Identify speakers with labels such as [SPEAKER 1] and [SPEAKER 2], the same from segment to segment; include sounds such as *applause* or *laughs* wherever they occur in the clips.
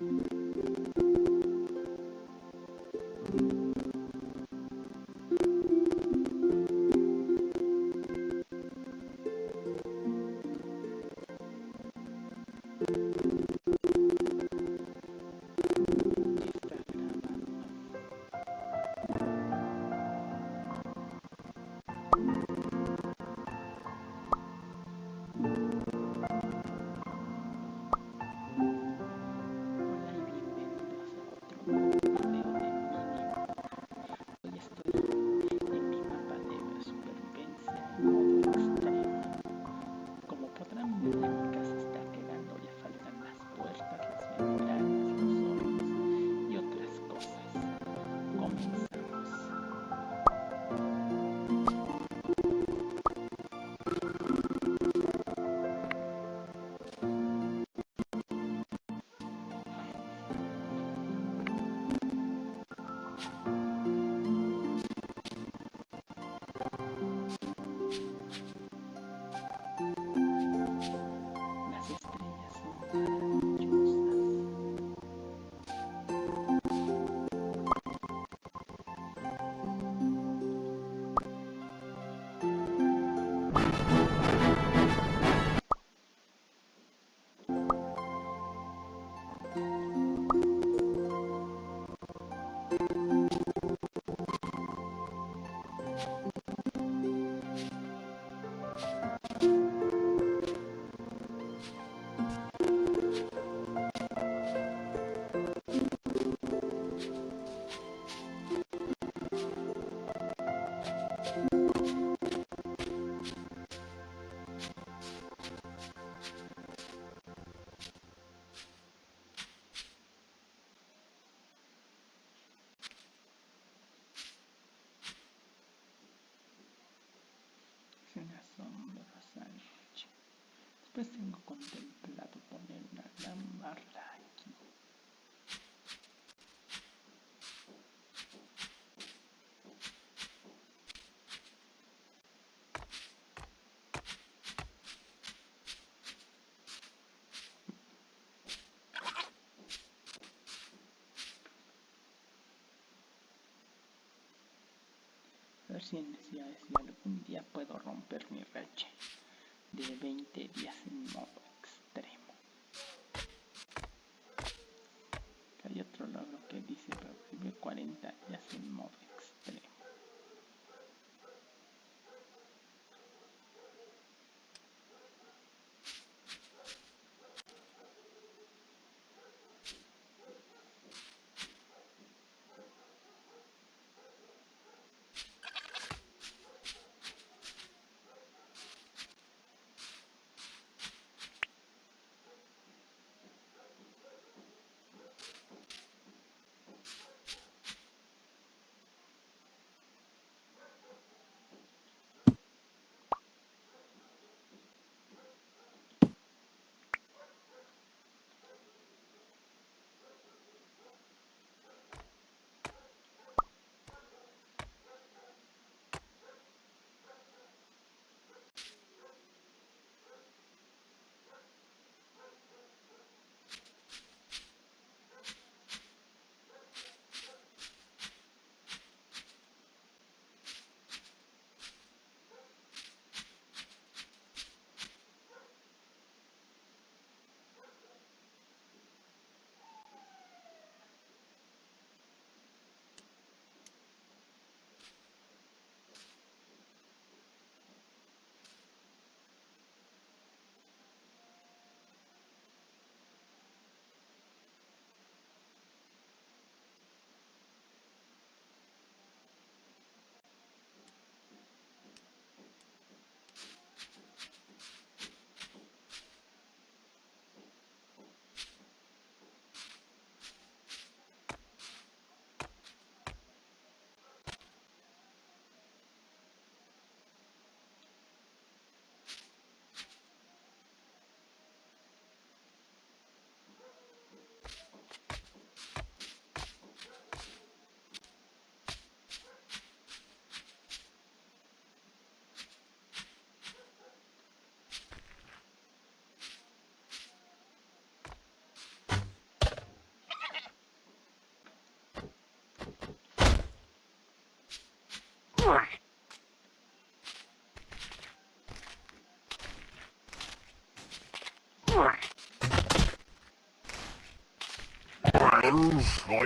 [SPEAKER 1] Thank you. Pues tengo contemplado poner una door. Friends, I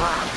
[SPEAKER 1] Wow.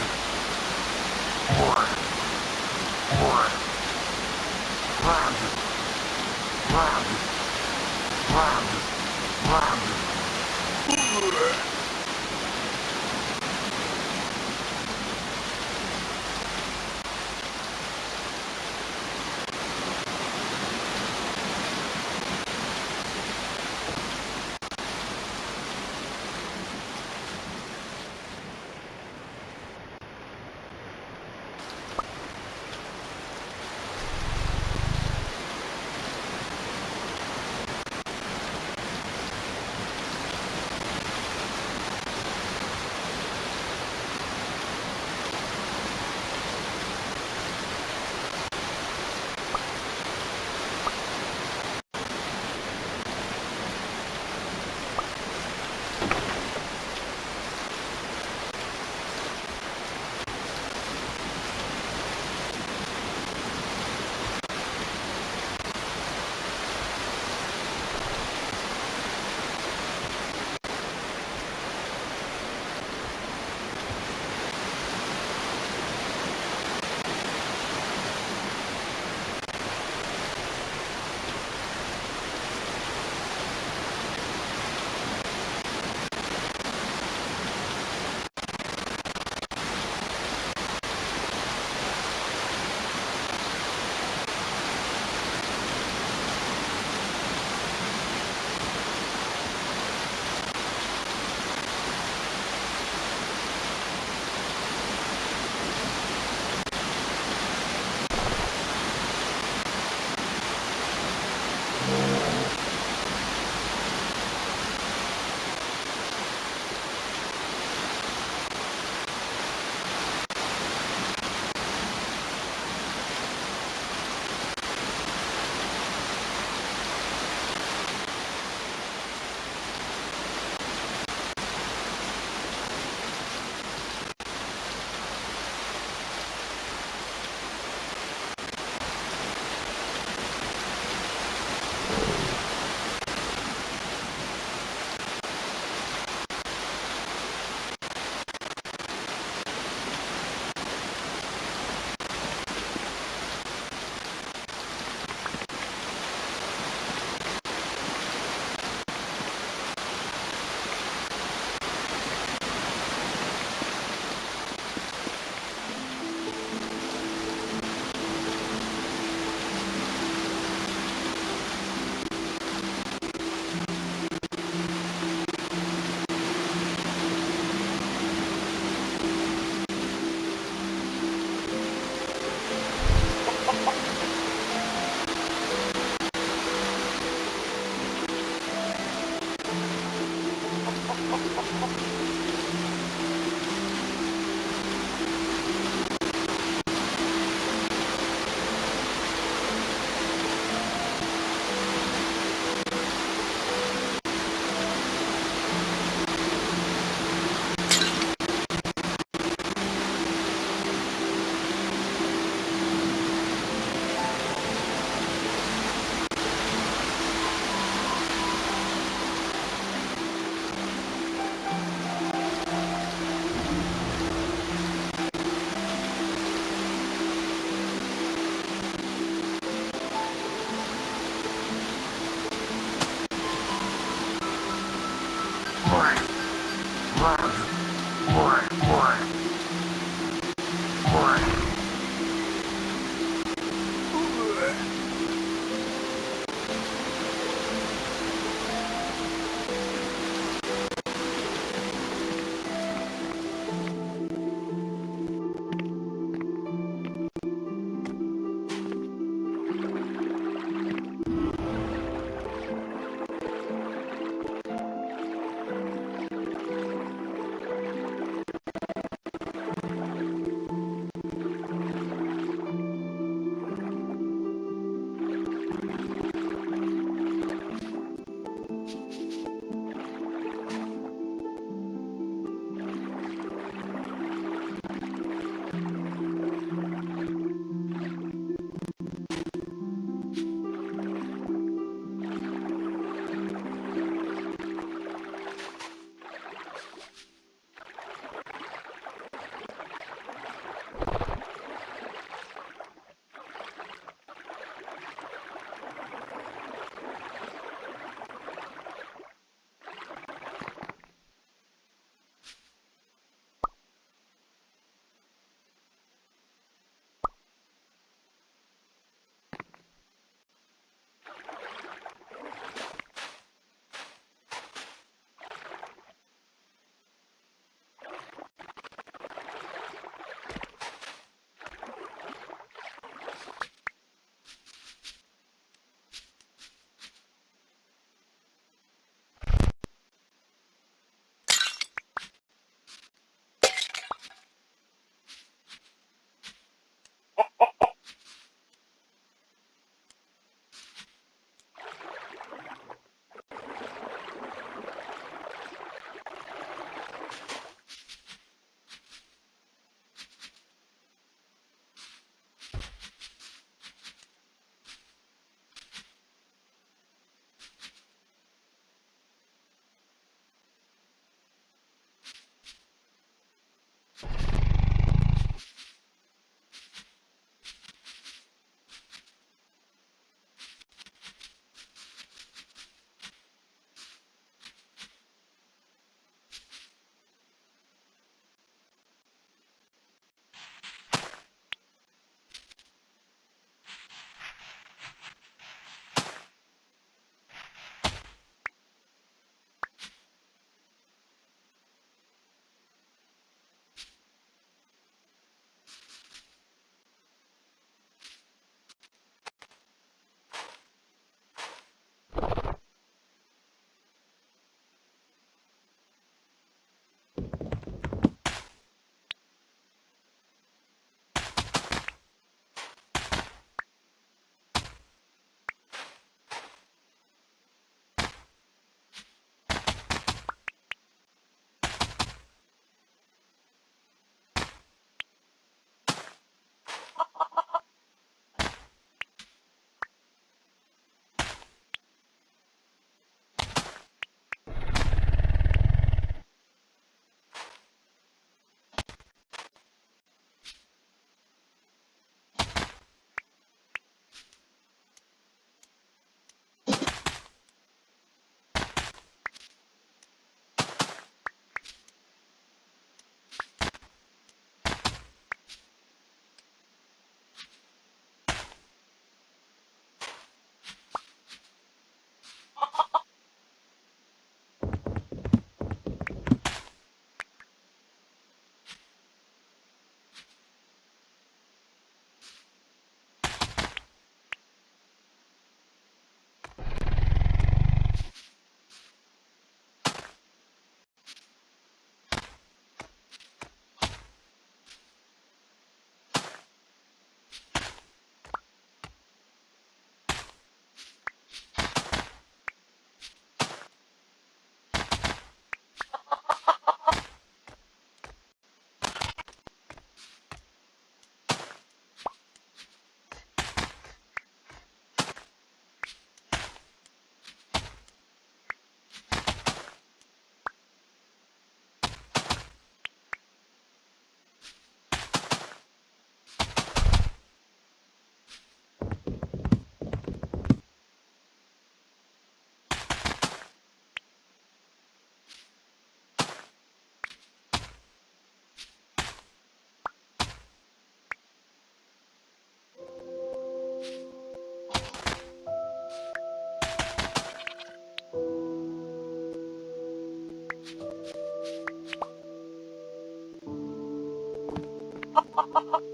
[SPEAKER 1] ha ha ha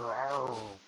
[SPEAKER 1] Oh. *laughs*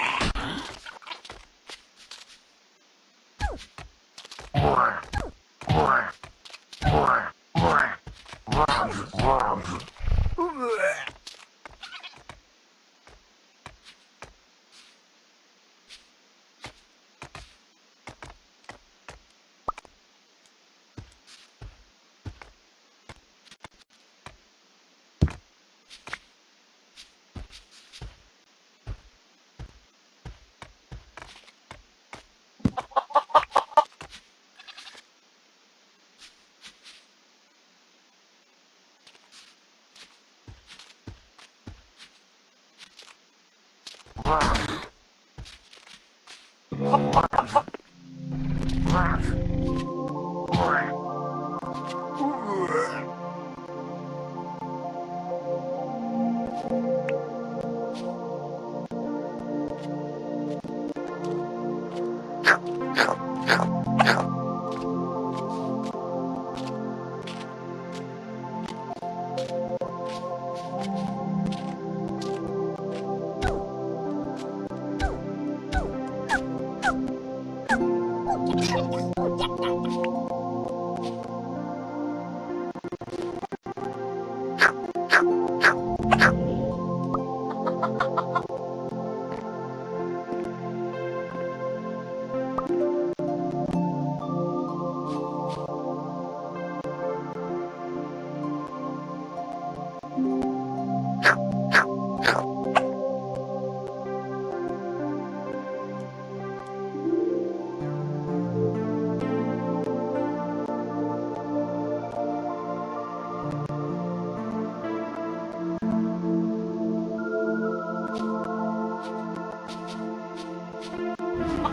[SPEAKER 1] Oh.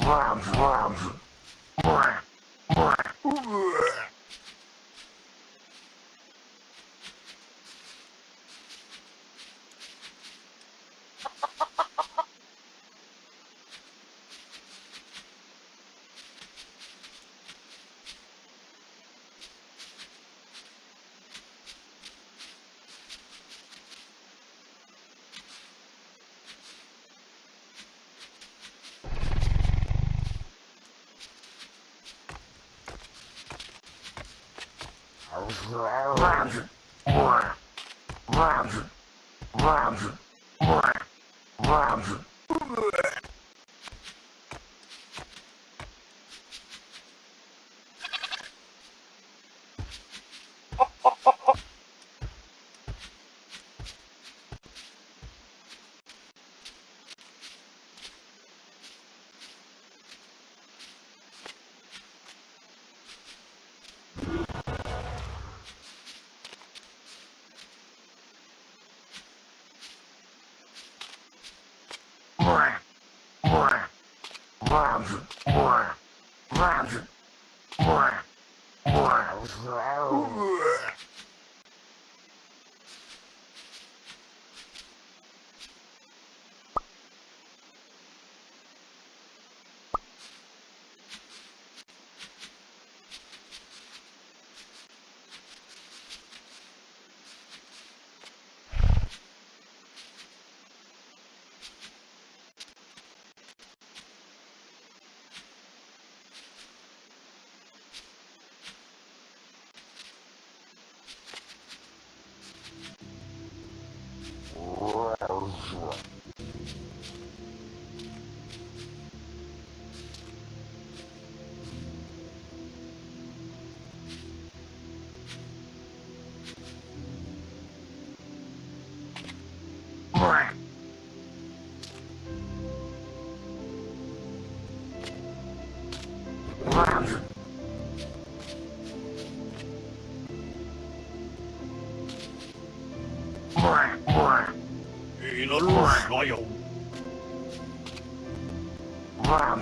[SPEAKER 1] Wow, wow. Roger. Roger. Roger. Roger. Roger. Quack, quack. 一路加油！啊！